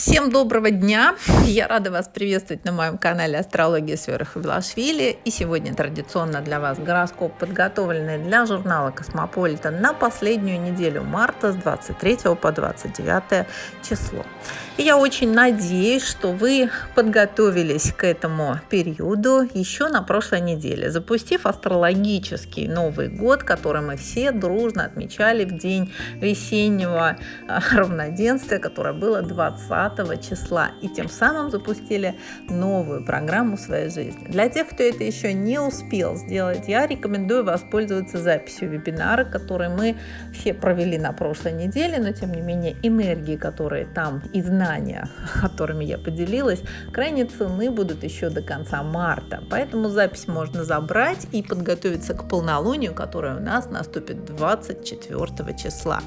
Всем доброго дня! Я рада вас приветствовать на моем канале Астрология с Верой. И сегодня традиционно для вас гороскоп, подготовленный для журнала Космополита на последнюю неделю марта с 23 по 29 число. И я очень надеюсь, что вы подготовились к этому периоду еще на прошлой неделе, запустив астрологический Новый год, который мы все дружно отмечали в день весеннего а, равноденствия, которое было 20 20 числа и тем самым запустили новую программу своей жизни. Для тех, кто это еще не успел сделать, я рекомендую воспользоваться записью вебинара, который мы все провели на прошлой неделе, но тем не менее энергии, которые там и знания, которыми я поделилась, крайне ценны будут еще до конца марта. Поэтому запись можно забрать и подготовиться к полнолунию, которое у нас наступит 24 числа.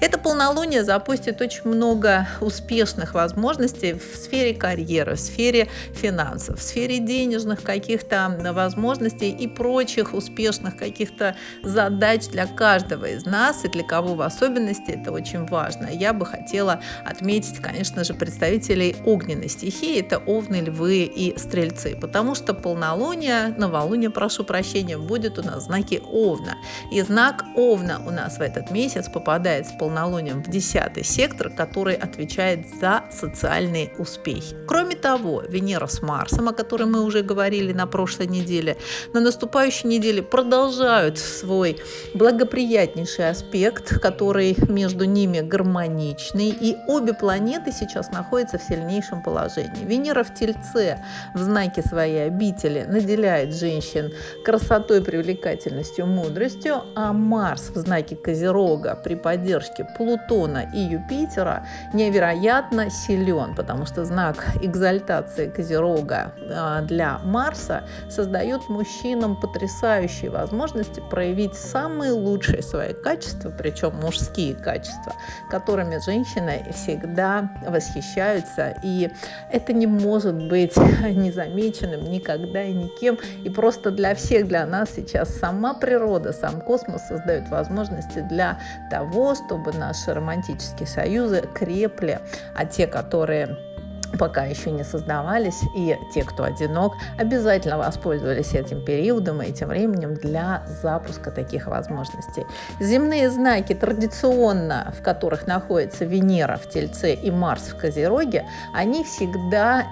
Это полнолуние запустит очень много успешных возможностей возможностей в сфере карьеры, в сфере финансов, в сфере денежных каких-то возможностей и прочих успешных каких-то задач для каждого из нас и для кого в особенности это очень важно. Я бы хотела отметить, конечно же, представителей огненной стихии, это овны, львы и стрельцы, потому что полнолуние, новолуние, прошу прощения, будет у нас в знаке овна. И знак овна у нас в этот месяц попадает с полнолунием в 10 сектор, который отвечает за социальные успехи. Кроме того, Венера с Марсом, о которой мы уже говорили на прошлой неделе, на наступающей неделе продолжают свой благоприятнейший аспект, который между ними гармоничный, и обе планеты сейчас находятся в сильнейшем положении. Венера в Тельце в знаке своей обители наделяет женщин красотой, привлекательностью, мудростью, а Марс в знаке Козерога при поддержке Плутона и Юпитера невероятно силен, потому что знак экзальтации Козерога а, для Марса создает мужчинам потрясающие возможности проявить самые лучшие свои качества, причем мужские качества, которыми женщины всегда восхищаются. И это не может быть незамеченным никогда и никем. И просто для всех, для нас сейчас сама природа, сам космос создает возможности для того, чтобы наши романтические союзы крепли, а те, которые пока еще не создавались, и те, кто одинок, обязательно воспользовались этим периодом и этим временем для запуска таких возможностей. Земные знаки традиционно, в которых находится Венера в Тельце и Марс в Козероге, они всегда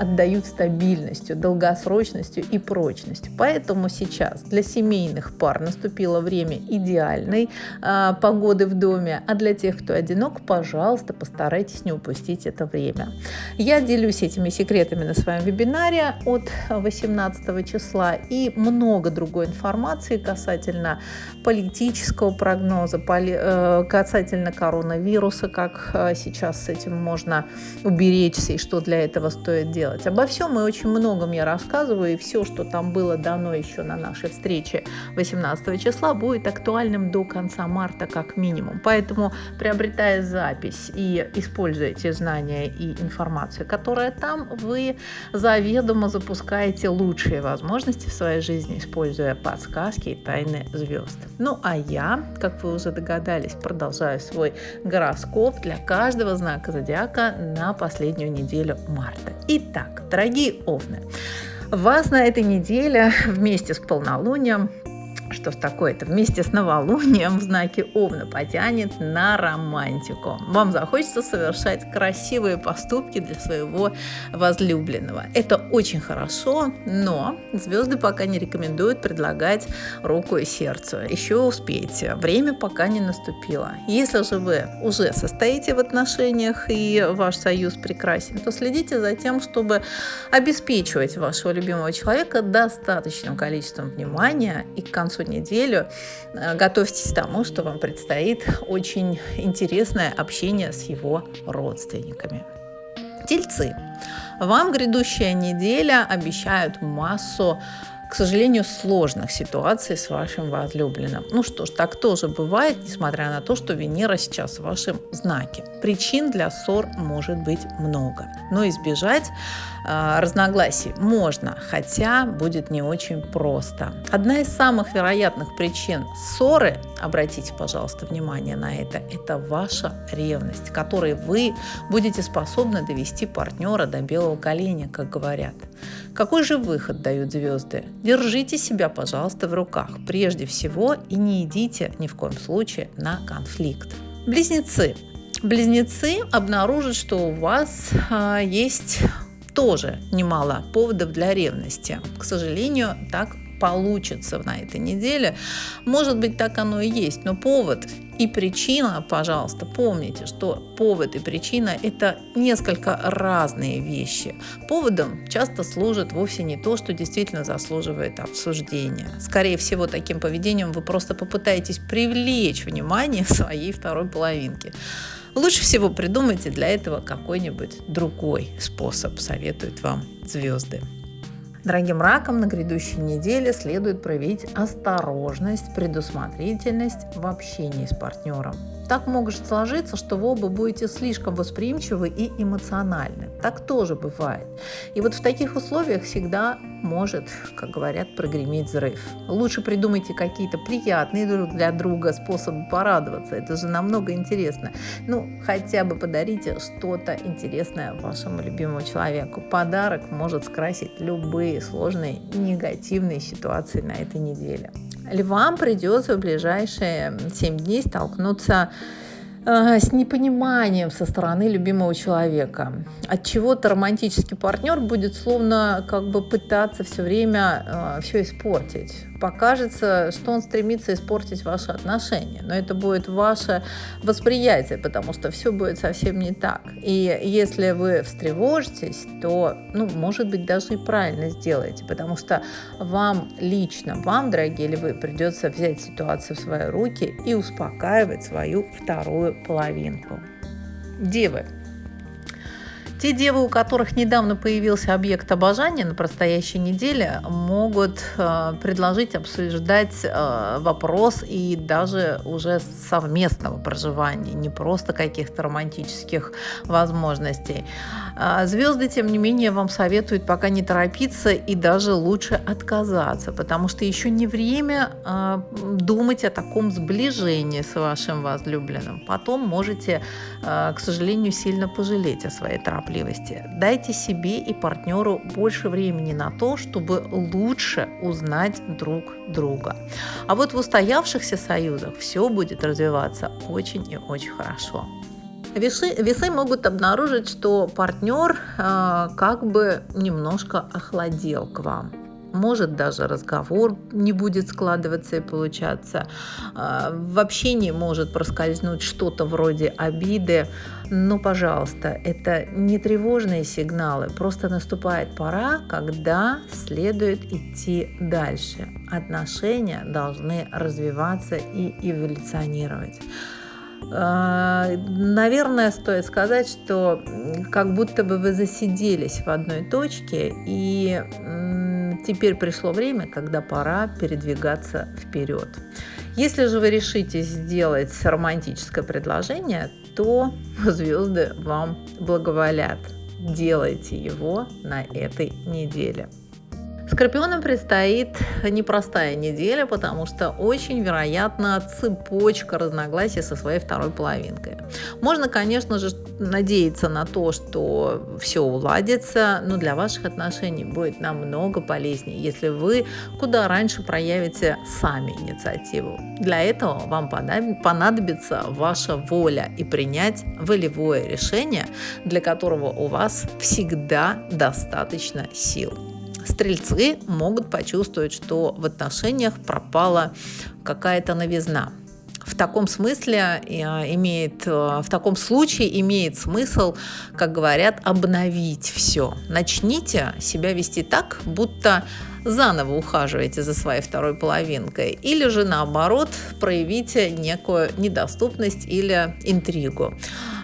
отдают стабильностью, долгосрочностью и прочностью. Поэтому сейчас для семейных пар наступило время идеальной э, погоды в доме, а для тех, кто одинок, пожалуйста, постарайтесь не упустить это время. Я делюсь этими секретами на своем вебинаре от 18 числа и много другой информации касательно политического прогноза, э, касательно коронавируса, как э, сейчас с этим можно уберечься и что для этого стоит делать. Обо всем и очень многом я рассказываю, и все, что там было дано еще на нашей встрече 18 числа, будет актуальным до конца марта как минимум. Поэтому, приобретая запись и используя эти знания и информацию, информацию, которая там, вы заведомо запускаете лучшие возможности в своей жизни, используя подсказки и тайны звезд. Ну а я, как вы уже догадались, продолжаю свой гороскоп для каждого знака зодиака на последнюю неделю марта. Итак, дорогие овны, вас на этой неделе вместе с полнолунием что ж такое-то, вместе с новолунием в знаке Овна потянет на романтику. Вам захочется совершать красивые поступки для своего возлюбленного. Это очень хорошо, но звезды пока не рекомендуют предлагать руку и сердце. Еще успейте, время пока не наступило. Если же вы уже состоите в отношениях и ваш союз прекрасен, то следите за тем, чтобы обеспечивать вашего любимого человека достаточным количеством внимания и к концу концу неделю э, готовьтесь к тому, что вам предстоит очень интересное общение с его родственниками. Тельцы. Вам грядущая неделя обещают массу к сожалению, сложных ситуаций с вашим возлюбленным. Ну что ж, так тоже бывает, несмотря на то, что Венера сейчас в вашем знаке. Причин для ссор может быть много, но избежать разногласий можно, хотя будет не очень просто. Одна из самых вероятных причин ссоры обратите, пожалуйста, внимание на это, это ваша ревность, которой вы будете способны довести партнера до белого коленя, как говорят. Какой же выход дают звезды? Держите себя, пожалуйста, в руках прежде всего и не идите ни в коем случае на конфликт. Близнецы. Близнецы обнаружат, что у вас а, есть тоже немало поводов для ревности. К сожалению, так получится на этой неделе. Может быть, так оно и есть, но повод и причина, пожалуйста, помните, что повод и причина – это несколько разные вещи. Поводом часто служит вовсе не то, что действительно заслуживает обсуждения. Скорее всего, таким поведением вы просто попытаетесь привлечь внимание своей второй половинки. Лучше всего придумайте для этого какой-нибудь другой способ, советуют вам звезды. Дорогим ракам на грядущей неделе следует проявить осторожность, предусмотрительность в общении с партнером. Так может сложиться, что вы оба будете слишком восприимчивы и эмоциональны. Так тоже бывает. И вот в таких условиях всегда может, как говорят, прогреметь взрыв. Лучше придумайте какие-то приятные друг для друга способы порадоваться. Это же намного интересно. Ну, хотя бы подарите что-то интересное вашему любимому человеку. Подарок может скрасить любые сложные негативные ситуации на этой неделе львам придется в ближайшие 7 дней столкнуться с непониманием со стороны любимого человека. От чего-то романтический партнер будет словно как бы пытаться все время э, все испортить покажется, что он стремится испортить ваши отношения. Но это будет ваше восприятие, потому что все будет совсем не так. И если вы встревожитесь, то, ну, может быть, даже и правильно сделаете, потому что вам лично, вам, дорогие львы, придется взять ситуацию в свои руки и успокаивать свою вторую половинку. Девы, те девы, у которых недавно появился объект обожания на предстоящей неделе, могут э, предложить обсуждать э, вопрос и даже уже совместного проживания, не просто каких-то романтических возможностей. Э, звезды, тем не менее, вам советуют пока не торопиться и даже лучше отказаться, потому что еще не время э, думать о таком сближении с вашим возлюбленным. Потом можете, э, к сожалению, сильно пожалеть о своей торопливости. Дайте себе и партнеру больше времени на то, чтобы лучше узнать друг друга. А вот в устоявшихся союзах все будет развиваться очень и очень хорошо. Весы, весы могут обнаружить, что партнер э, как бы немножко охладел к вам может даже разговор не будет складываться и получаться. А, в общении может проскользнуть что-то вроде обиды. Но, пожалуйста, это не тревожные сигналы, просто наступает пора, когда следует идти дальше. Отношения должны развиваться и эволюционировать. А, наверное, стоит сказать, что как будто бы вы засиделись в одной точке и Теперь пришло время, когда пора передвигаться вперед. Если же вы решите сделать романтическое предложение, то звезды вам благоволят. Делайте его на этой неделе. Скорпионам предстоит непростая неделя, потому что очень вероятно цепочка разногласий со своей второй половинкой. Можно, конечно же, надеяться на то, что все уладится, но для ваших отношений будет намного полезнее, если вы куда раньше проявите сами инициативу. Для этого вам понадобится ваша воля и принять волевое решение, для которого у вас всегда достаточно сил. Стрельцы могут почувствовать, что в отношениях пропала какая-то новизна. В таком смысле э, имеет, э, в таком случае имеет смысл, как говорят, обновить все. Начните себя вести так, будто заново ухаживаете за своей второй половинкой, или же наоборот проявите некую недоступность или интригу.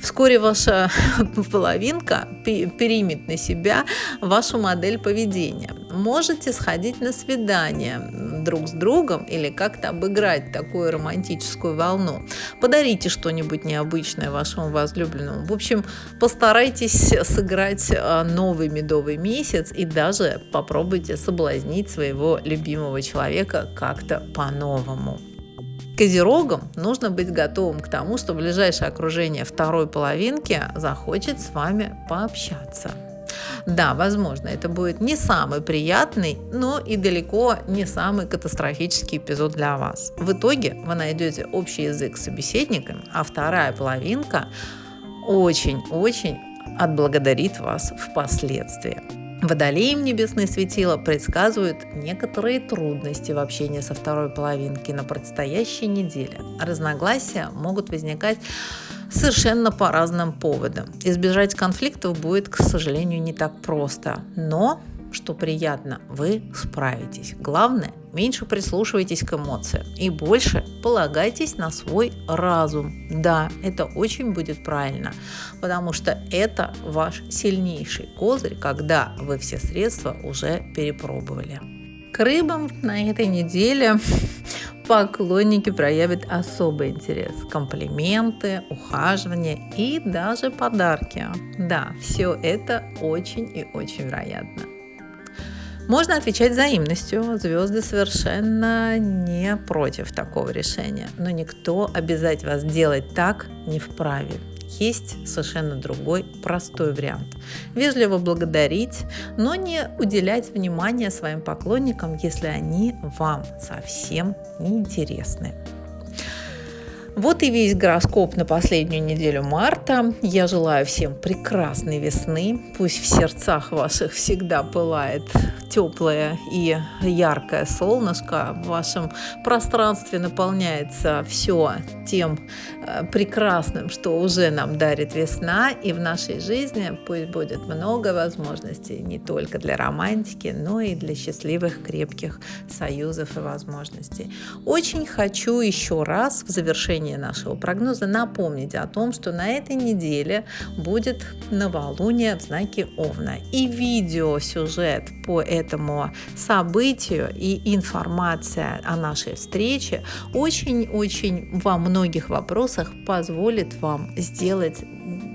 Вскоре ваша половинка перемет на себя вашу модель поведения. Можете сходить на свидание друг с другом или как-то обыграть такую романтическую волну. Подарите что-нибудь необычное вашему возлюбленному. В общем, постарайтесь сыграть а, новый медовый месяц и даже попробуйте соблазнить своего любимого человека как-то по-новому. Козерогам нужно быть готовым к тому, что ближайшее окружение второй половинки захочет с вами пообщаться. Да, возможно, это будет не самый приятный, но и далеко не самый катастрофический эпизод для вас. В итоге вы найдете общий язык с собеседником, а вторая половинка очень-очень отблагодарит вас впоследствии. Водолеем небесные светила предсказывают некоторые трудности в общении со второй половинки на предстоящей неделе. Разногласия могут возникать совершенно по разным поводам. Избежать конфликтов будет, к сожалению, не так просто. Но, что приятно, вы справитесь. Главное, меньше прислушивайтесь к эмоциям и больше полагайтесь на свой разум. Да, это очень будет правильно, потому что это ваш сильнейший козырь, когда вы все средства уже перепробовали. К рыбам на этой неделе поклонники проявят особый интерес. Комплименты, ухаживание и даже подарки. Да, все это очень и очень вероятно. Можно отвечать взаимностью. Звезды совершенно не против такого решения. Но никто обязать вас делать так не вправе есть совершенно другой простой вариант. Вежливо благодарить, но не уделять внимания своим поклонникам, если они вам совсем не интересны. Вот и весь гороскоп на последнюю неделю марта. Я желаю всем прекрасной весны. Пусть в сердцах ваших всегда пылает теплое и яркое солнышко. В вашем пространстве наполняется все тем э, прекрасным, что уже нам дарит весна. И в нашей жизни пусть будет много возможностей не только для романтики, но и для счастливых, крепких союзов и возможностей. Очень хочу еще раз в завершении нашего прогноза напомнить о том, что на этой неделе будет новолуние в знаке Овна. И видеосюжет по этому событию и информация о нашей встрече очень-очень во многих вопросах позволит вам сделать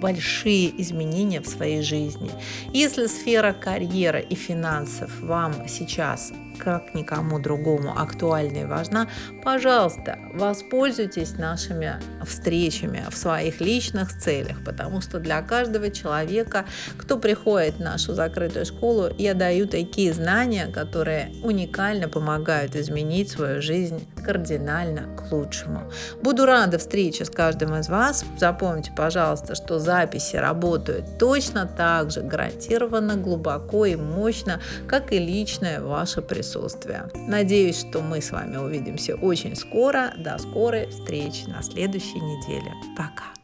большие изменения в своей жизни. Если сфера карьеры и финансов вам сейчас как никому другому актуальна и важна, пожалуйста, воспользуйтесь нашими встречами в своих личных целях, потому что для каждого человека, кто приходит в нашу закрытую школу, я даю такие знания, которые уникально помогают изменить свою жизнь кардинально к лучшему. Буду рада встрече с каждым из вас. Запомните, пожалуйста, что записи работают точно так же гарантированно, глубоко и мощно, как и личное ваше присутствие присутствия. Надеюсь, что мы с вами увидимся очень скоро. До скорой встречи на следующей неделе. Пока!